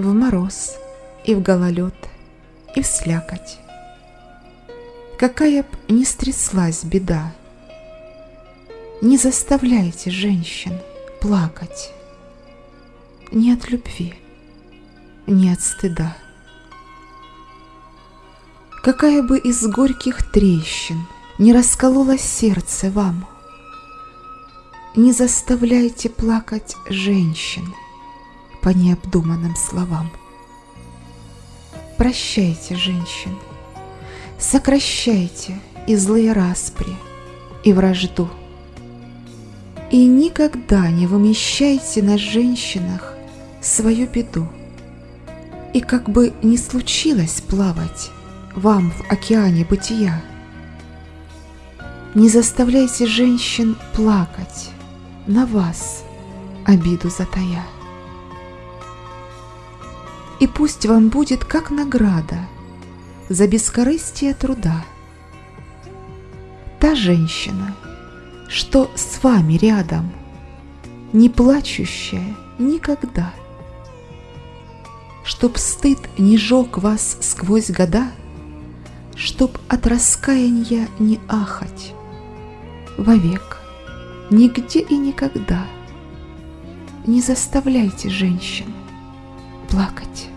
в мороз и в гололед и в слякоть. Какая б ни стряслась беда, не заставляйте женщин плакать ни от любви, ни от стыда. Какая бы из горьких трещин не раскололось сердце вам, не заставляйте плакать женщин по необдуманным словам. Прощайте женщин, сокращайте и злые распри, и вражду. И никогда не вымещайте на женщинах свою беду. И как бы ни случилось плавать, вам в океане бытия. Не заставляйте женщин плакать, на вас обиду затая. И пусть вам будет как награда за бескорыстие труда. Та женщина, что с вами рядом, не плачущая никогда. Чтоб стыд не жег вас сквозь года, Чтоб от раскаяния не ахать Вовек, нигде и никогда Не заставляйте женщин плакать.